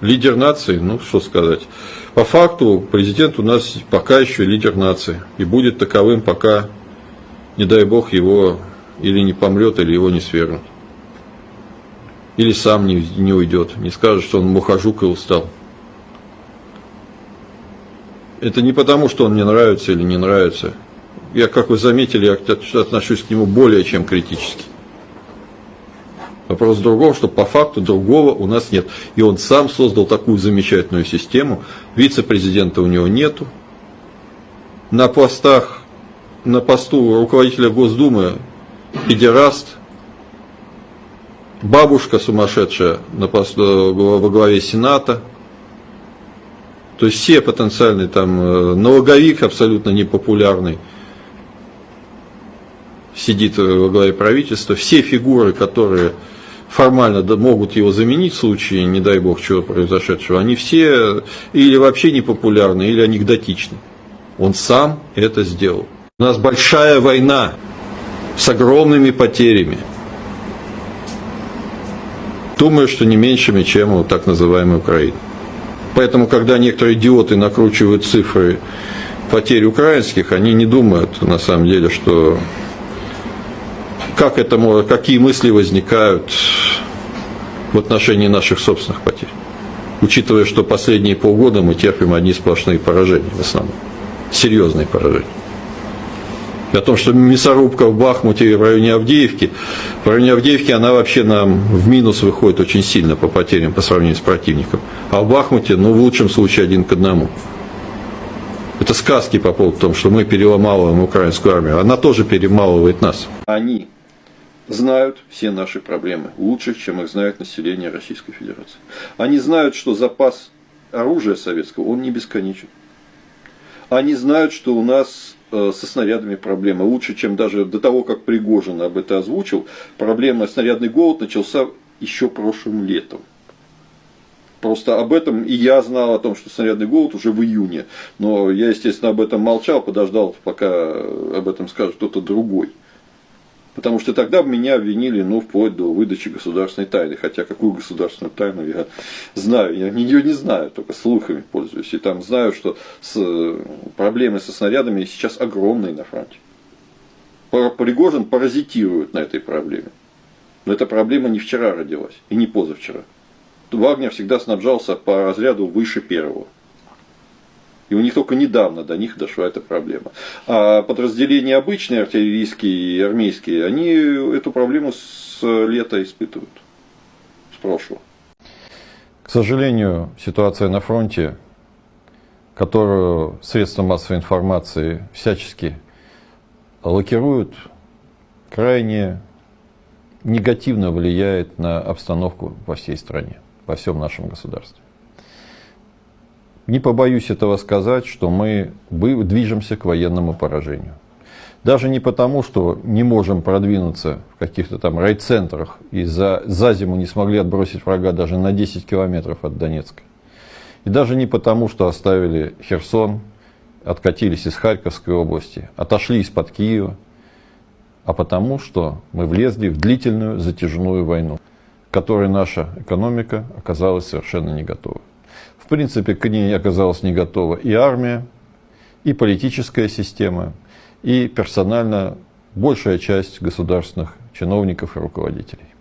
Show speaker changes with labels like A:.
A: Лидер нации, ну что сказать. По факту президент у нас пока еще лидер нации. И будет таковым, пока, не дай бог, его или не помрет, или его не свергнут. Или сам не, не уйдет, не скажет, что он мухожук и устал. Это не потому, что он мне нравится или не нравится. Я, как вы заметили, я отношусь к нему более чем критически. Вопрос в другом, что по факту другого у нас нет. И он сам создал такую замечательную систему. Вице-президента у него нету. На постах, на посту руководителя Госдумы педераст, бабушка сумасшедшая на посту, во главе Сената. То есть все потенциальные там, э, налоговик абсолютно непопулярный сидит во главе правительства, все фигуры, которые формально могут его заменить в случае, не дай бог, чего произошедшего, они все или вообще не популярны, или анекдотичны. Он сам это сделал. У нас большая война с огромными потерями. Думаю, что не меньшими, чем у так называемой Украины. Поэтому, когда некоторые идиоты накручивают цифры потерь украинских, они не думают на самом деле, что как это, какие мысли возникают в отношении наших собственных потерь. Учитывая, что последние полгода мы терпим одни сплошные поражения в основном. Серьезные поражения. И о том, что мясорубка в Бахмуте и в районе Авдеевки, в районе Авдеевки она вообще нам в минус выходит очень сильно по потерям по сравнению с противником. А в Бахмуте, ну, в лучшем случае, один к одному. Это сказки по поводу того, что мы переломалываем украинскую армию. Она тоже перемалывает нас. Они знают все наши проблемы лучше, чем их знает население Российской Федерации. Они знают, что запас оружия советского, он не бесконечен. Они знают, что у нас э, со снарядами проблемы лучше, чем даже до того, как Пригожин об этом озвучил. Проблема снарядный голод начался еще прошлым летом. Просто об этом и я знал о том, что снарядный голод уже в июне. Но я, естественно, об этом молчал, подождал, пока об этом скажет кто-то другой. Потому что тогда меня обвинили, ну, вплоть до выдачи государственной тайны. Хотя какую государственную тайну я знаю, я ее не знаю, только слухами пользуюсь. И там знаю, что с, проблемы со снарядами сейчас огромные на фронте. Пригожин паразитирует на этой проблеме. Но эта проблема не вчера родилась и не позавчера. Вагнер всегда снабжался по разряду выше первого. И у них только недавно до них дошла эта проблема. А подразделения обычные, артиллерийские и армейские, они эту проблему с лета испытывают, с прошлого. К сожалению, ситуация на фронте, которую средства массовой информации всячески лакируют, крайне негативно влияет на обстановку во всей стране, во всем нашем государстве. Не побоюсь этого сказать, что мы движемся к военному поражению. Даже не потому, что не можем продвинуться в каких-то там райцентрах и за, за зиму не смогли отбросить врага даже на 10 километров от Донецка. И даже не потому, что оставили Херсон, откатились из Харьковской области, отошли из-под Киева, а потому, что мы влезли в длительную затяжную войну, к которой наша экономика оказалась совершенно не готова. В принципе, к ней оказалась не готова и армия, и политическая система, и персонально большая часть государственных чиновников и руководителей.